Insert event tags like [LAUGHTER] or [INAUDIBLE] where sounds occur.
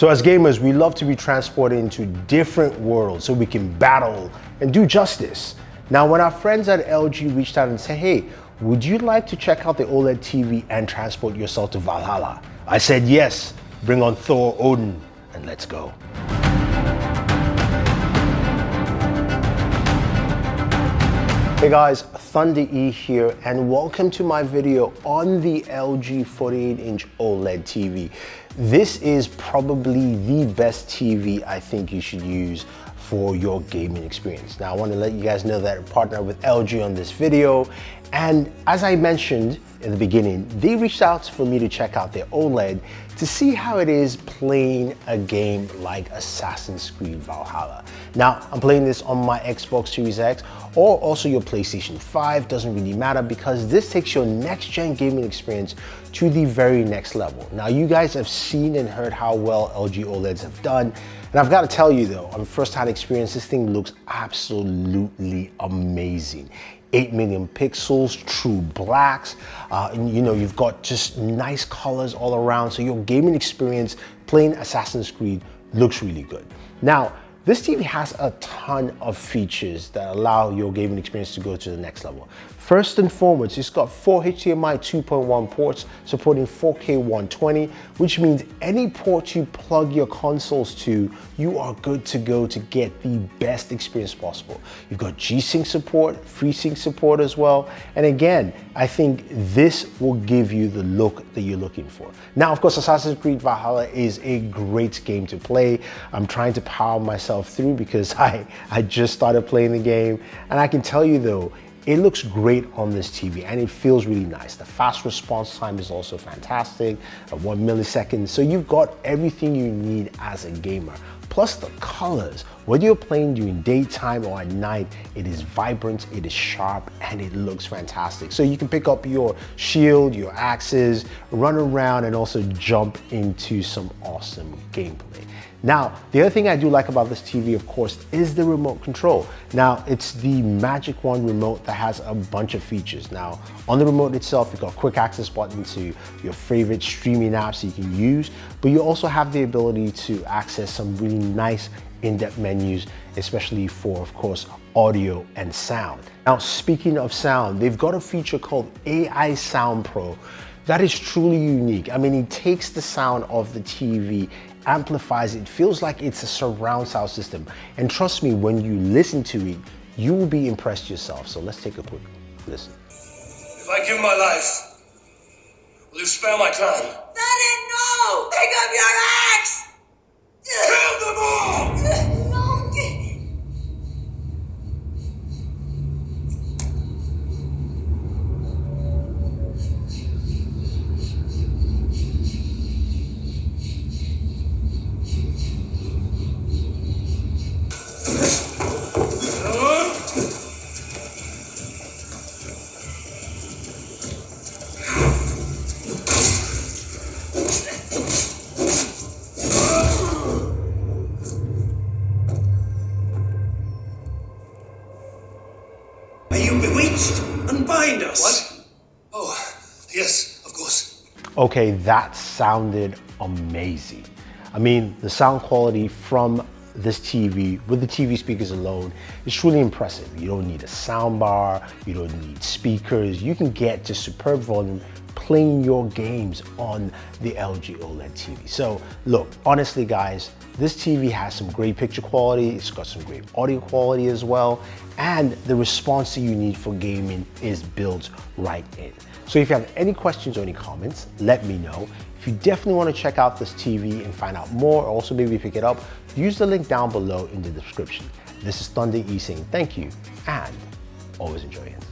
So as gamers, we love to be transported into different worlds so we can battle and do justice. Now, when our friends at LG reached out and said, hey, would you like to check out the OLED TV and transport yourself to Valhalla? I said, yes, bring on Thor, Odin, and let's go. Hey guys, Thunder E here and welcome to my video on the LG 48-inch OLED TV. This is probably the best TV I think you should use for your gaming experience. Now I want to let you guys know that I partner with LG on this video and as I mentioned in the beginning, they reached out for me to check out their OLED to see how it is playing a game like Assassin's Creed Valhalla. Now, I'm playing this on my Xbox Series X or also your PlayStation 5, doesn't really matter because this takes your next gen gaming experience to the very next level. Now, you guys have seen and heard how well LG OLEDs have done, and I've got to tell you though, on first-hand experience, this thing looks absolutely amazing. 8 million pixels, true blacks. Uh, and, you know, you've got just nice colors all around. So your gaming experience playing Assassin's Creed looks really good. Now, this TV has a ton of features that allow your gaming experience to go to the next level. First and foremost, it's got four HDMI 2.1 ports supporting 4K 120, which means any port you plug your consoles to, you are good to go to get the best experience possible. You've got G-Sync support, FreeSync support as well. And again, I think this will give you the look that you're looking for. Now, of course, Assassin's Creed Valhalla is a great game to play. I'm trying to power myself through because [LAUGHS] I, I just started playing the game. And I can tell you though, it looks great on this TV and it feels really nice. The fast response time is also fantastic at one millisecond. So you've got everything you need as a gamer. Plus the colors, whether you're playing during daytime or at night, it is vibrant, it is sharp, and it looks fantastic. So you can pick up your shield, your axes, run around, and also jump into some awesome gameplay. Now, the other thing I do like about this TV, of course, is the remote control. Now, it's the Magic One remote that has a bunch of features. Now, on the remote itself, you've got quick access button to your favorite streaming apps you can use, but you also have the ability to access some really nice in-depth menus, especially for, of course, audio and sound. Now, speaking of sound, they've got a feature called AI Sound Pro that is truly unique. I mean, it takes the sound of the TV amplifies it, feels like it's a surround sound system. And trust me, when you listen to it, you will be impressed yourself. So let's take a quick listen. If I give my life, will you spare my clan? Daddy, no! Pick up your axe! Unbind us. What? Oh, yes, of course. Okay, that sounded amazing. I mean, the sound quality from this TV with the TV speakers alone is truly impressive. You don't need a sound bar, you don't need speakers. You can get just superb volume playing your games on the LG OLED TV. So look, honestly guys, this TV has some great picture quality, it's got some great audio quality as well, and the response that you need for gaming is built right in. So if you have any questions or any comments, let me know. If you definitely want to check out this TV and find out more, or also maybe pick it up, use the link down below in the description. This is Thunder E saying thank you and always enjoy it.